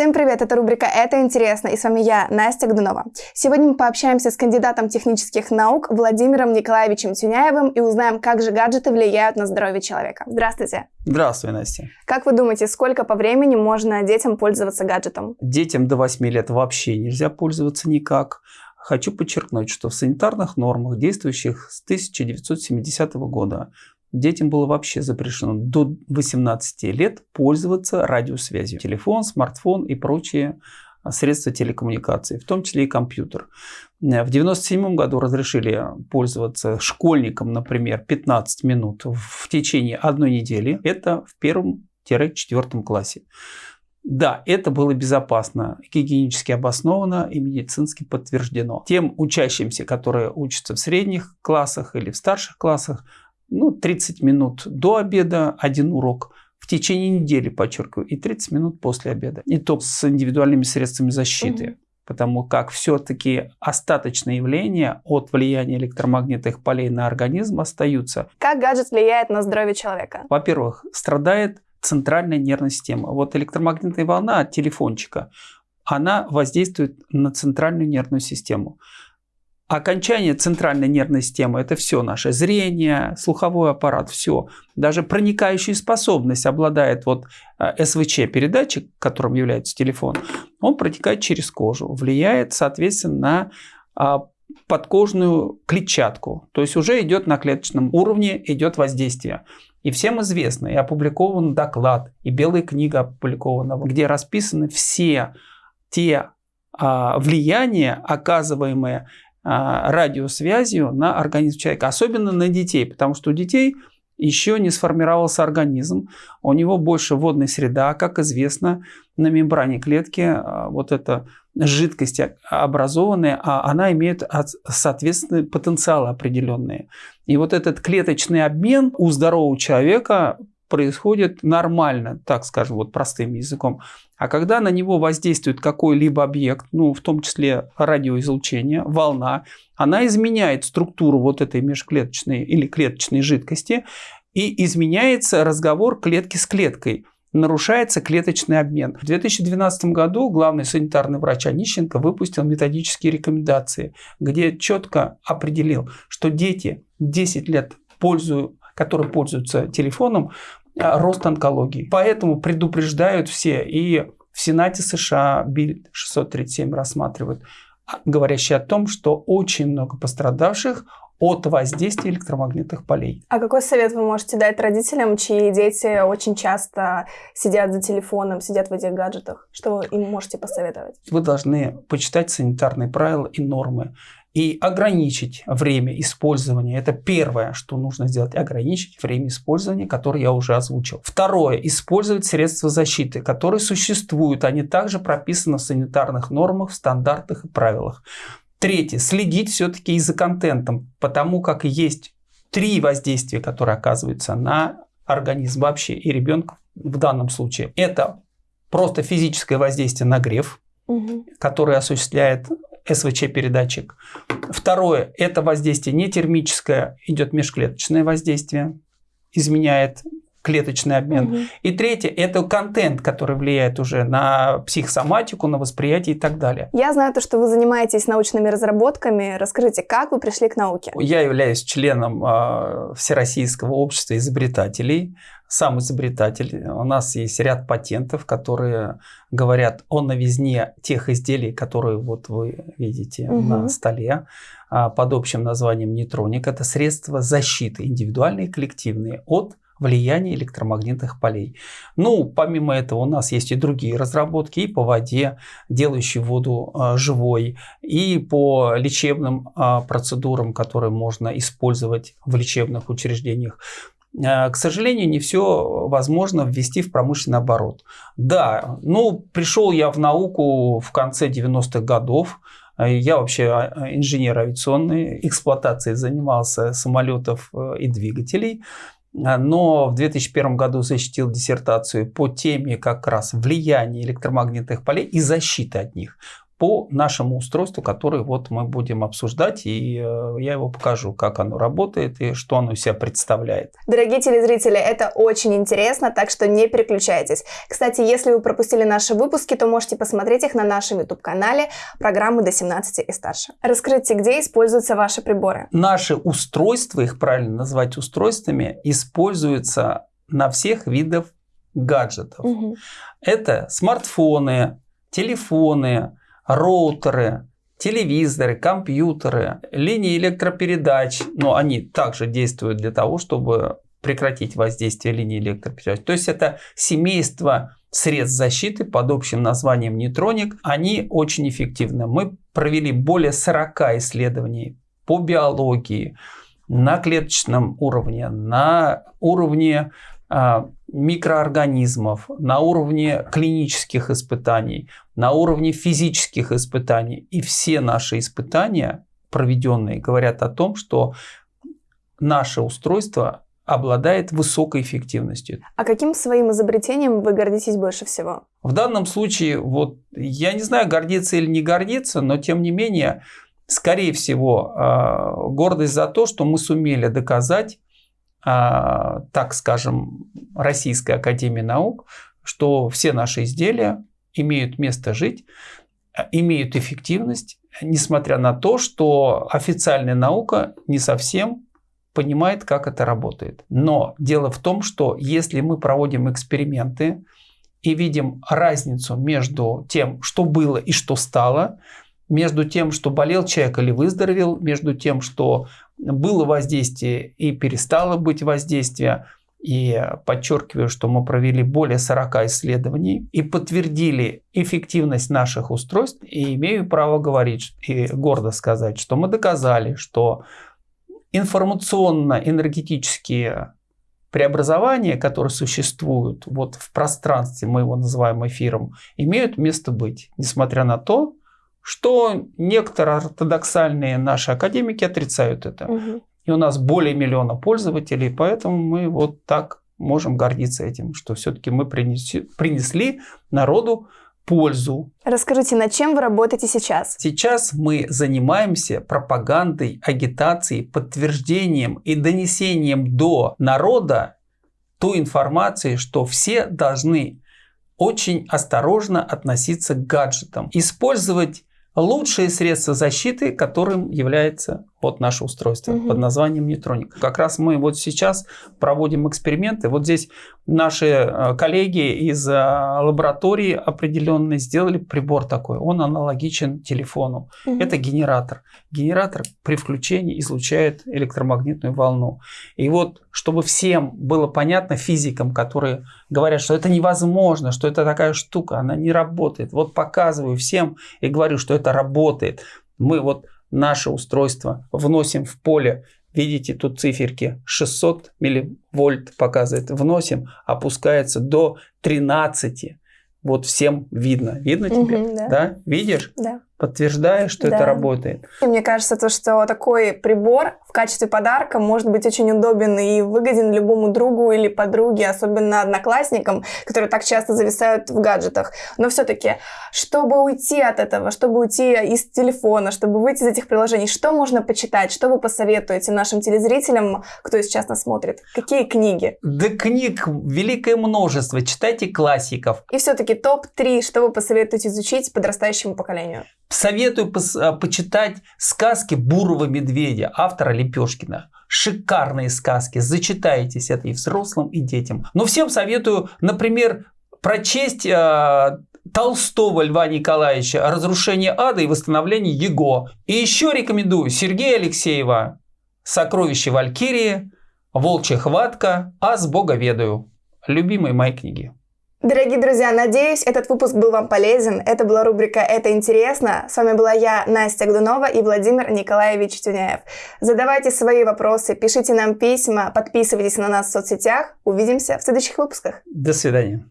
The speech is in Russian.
Всем привет, это рубрика «Это интересно» и с вами я, Настя Гдунова. Сегодня мы пообщаемся с кандидатом технических наук Владимиром Николаевичем Тюняевым и узнаем, как же гаджеты влияют на здоровье человека. Здравствуйте. Здравствуй, Настя. Как вы думаете, сколько по времени можно детям пользоваться гаджетом? Детям до 8 лет вообще нельзя пользоваться никак. Хочу подчеркнуть, что в санитарных нормах, действующих с 1970 года, детям было вообще запрещено до 18 лет пользоваться радиосвязью. Телефон, смартфон и прочие а, средства телекоммуникации, в том числе и компьютер. Э, в 1997 году разрешили пользоваться школьникам, например, 15 минут в течение одной недели. Это в первом-четвертом классе. Да, это было безопасно, гигиенически обосновано и медицински подтверждено. Тем учащимся, которые учатся в средних классах или в старших классах, ну, 30 минут до обеда один урок в течение недели, подчеркиваю, и 30 минут после обеда. И то с индивидуальными средствами защиты. Угу. Потому как все-таки остаточные явления от влияния электромагнитных полей на организм остаются. Как гаджет влияет на здоровье человека? Во-первых, страдает центральная нервная система. Вот электромагнитная волна от телефончика, она воздействует на центральную нервную систему. Окончание центральной нервной системы – это все наше зрение, слуховой аппарат, все. Даже проникающая способность обладает вот э, СВЧ-передатчик, которым является телефон, он протекает через кожу, влияет, соответственно, на а, подкожную клетчатку. То есть уже идет на клеточном уровне, идет воздействие. И всем известно, и опубликован доклад, и белая книга опубликована, где расписаны все те а, влияния, оказываемые радиосвязью на организм человека, особенно на детей, потому что у детей еще не сформировался организм, у него больше водной среда, как известно, на мембране клетки а, вот эта жидкость образованная, а она имеет соответственные потенциалы определенные. И вот этот клеточный обмен у здорового человека происходит нормально, так скажем, вот простым языком. А когда на него воздействует какой-либо объект, ну, в том числе радиоизлучение, волна, она изменяет структуру вот этой межклеточной или клеточной жидкости, и изменяется разговор клетки с клеткой нарушается клеточный обмен. В 2012 году главный санитарный врач Онищенко выпустил методические рекомендации, где четко определил, что дети 10 лет пользуют которые пользуются телефоном, рост онкологии. Поэтому предупреждают все. И в Сенате США Биль 637 рассматривают, а, говорящий о том, что очень много пострадавших от воздействия электромагнитных полей. А какой совет вы можете дать родителям, чьи дети очень часто сидят за телефоном, сидят в этих гаджетах? Что вы им можете посоветовать? Вы должны почитать санитарные правила и нормы и ограничить время использования. Это первое, что нужно сделать, ограничить время использования, которое я уже озвучил. Второе, использовать средства защиты, которые существуют, они также прописаны в санитарных нормах, в стандартах и правилах. Третье, следить все-таки и за контентом, потому как есть три воздействия, которые оказываются на организм вообще и ребенка в данном случае. Это просто физическое воздействие нагрев, угу. который осуществляет СВЧ-передатчик. Второе – это воздействие не термическое, идет межклеточное воздействие, изменяет клеточный обмен. Угу. И третье – это контент, который влияет уже на психосоматику, на восприятие и так далее. Я знаю то, что вы занимаетесь научными разработками. Расскажите, как вы пришли к науке? Я являюсь членом э, Всероссийского общества изобретателей сам изобретатель. У нас есть ряд патентов, которые говорят о новизне тех изделий, которые вот вы видите угу. на столе а, под общим названием нейтроник. Это средства защиты индивидуальные и коллективные от влияния электромагнитных полей. Ну, помимо этого у нас есть и другие разработки и по воде, делающие воду э, живой, и по лечебным э, процедурам, которые можно использовать в лечебных учреждениях. Э, к сожалению, не все возможно ввести в промышленный оборот. Да, ну, пришел я в науку в конце 90-х годов. Я вообще а, инженер авиационной, эксплуатацией занимался самолетов э, и двигателей. Но в 2001 году защитил диссертацию по теме как раз влияния электромагнитных полей и защиты от них по нашему устройству, которое вот мы будем обсуждать, и э, я его покажу, как оно работает и что оно из себя представляет. Дорогие телезрители, это очень интересно, так что не переключайтесь. Кстати, если вы пропустили наши выпуски, то можете посмотреть их на нашем YouTube-канале программы до 17 и старше. Расскажите, где используются ваши приборы? Наши устройства, их правильно назвать устройствами, используются на всех видах гаджетов. Угу. Это смартфоны, телефоны, роутеры, телевизоры, компьютеры, линии электропередач, но они также действуют для того, чтобы прекратить воздействие линии электропередач. То есть это семейство средств защиты под общим названием нейтроник, они очень эффективны. Мы провели более 40 исследований по биологии на клеточном уровне, на уровне микроорганизмов, на уровне клинических испытаний, на уровне физических испытаний. И все наши испытания, проведенные, говорят о том, что наше устройство обладает высокой эффективностью. А каким своим изобретением вы гордитесь больше всего? В данном случае, вот я не знаю, гордиться или не гордиться, но тем не менее, скорее всего, а, гордость за то, что мы сумели доказать а, так скажем, Российской Академии Наук, что все наши изделия имеют место жить, а, имеют эффективность, несмотря на то, что официальная наука не совсем понимает, как это работает. Но дело в том, что если мы проводим эксперименты и видим разницу между тем, что было и что стало, между тем, что болел человек или выздоровел, между тем, что было воздействие и перестало быть воздействие. И подчеркиваю, что мы провели более 40 исследований и подтвердили эффективность наших устройств. И имею право говорить и гордо сказать, что мы доказали, что информационно-энергетические преобразования, которые существуют вот в пространстве, мы его называем эфиром, имеют место быть, несмотря на то, что некоторые ортодоксальные наши академики отрицают это. Угу. И у нас более миллиона пользователей, поэтому мы вот так можем гордиться этим, что все-таки мы принеси, принесли народу пользу. Расскажите, над чем вы работаете сейчас? Сейчас мы занимаемся пропагандой, агитацией, подтверждением и донесением до народа той информации, что все должны очень осторожно относиться к гаджетам, использовать лучшие средства защиты, которым является вот наше устройство угу. под названием нейтроник. Как раз мы вот сейчас проводим эксперименты. Вот здесь наши э, коллеги из э, лаборатории определенной сделали прибор такой. Он аналогичен телефону. Угу. Это генератор. Генератор при включении излучает электромагнитную волну. И вот, чтобы всем было понятно физикам, которые говорят, что это невозможно, что это такая штука, она не работает. Вот показываю всем и говорю, что это работает. Мы вот наше устройство вносим в поле, видите тут циферки 600 милливольт показывает, вносим, опускается до 13. Вот всем видно. Видно тебе? Угу, да. да? Видишь? Да подтверждаешь, что да. это работает. И мне кажется, то, что такой прибор в качестве подарка может быть очень удобен и выгоден любому другу или подруге, особенно одноклассникам, которые так часто зависают в гаджетах. Но все-таки, чтобы уйти от этого, чтобы уйти из телефона, чтобы выйти из этих приложений, что можно почитать, что вы посоветуете нашим телезрителям, кто сейчас нас смотрит? Какие книги? Да книг великое множество. Читайте классиков. И все-таки топ-3, что вы посоветуете изучить подрастающему поколению? Советую а, почитать сказки Бурого медведя, автора Лепешкина. Шикарные сказки. Зачитайтесь это и взрослым, и детям. Но всем советую, например, прочесть э, Толстого Льва Николаевича «Разрушение ада и восстановление Его». И еще рекомендую Сергея Алексеева «Сокровище Валькирии», «Волчья хватка», «Аз Бога ведаю». Любимые мои книги. Дорогие друзья, надеюсь, этот выпуск был вам полезен. Это была рубрика «Это интересно». С вами была я, Настя Гдунова и Владимир Николаевич Тюняев. Задавайте свои вопросы, пишите нам письма, подписывайтесь на нас в соцсетях. Увидимся в следующих выпусках. До свидания.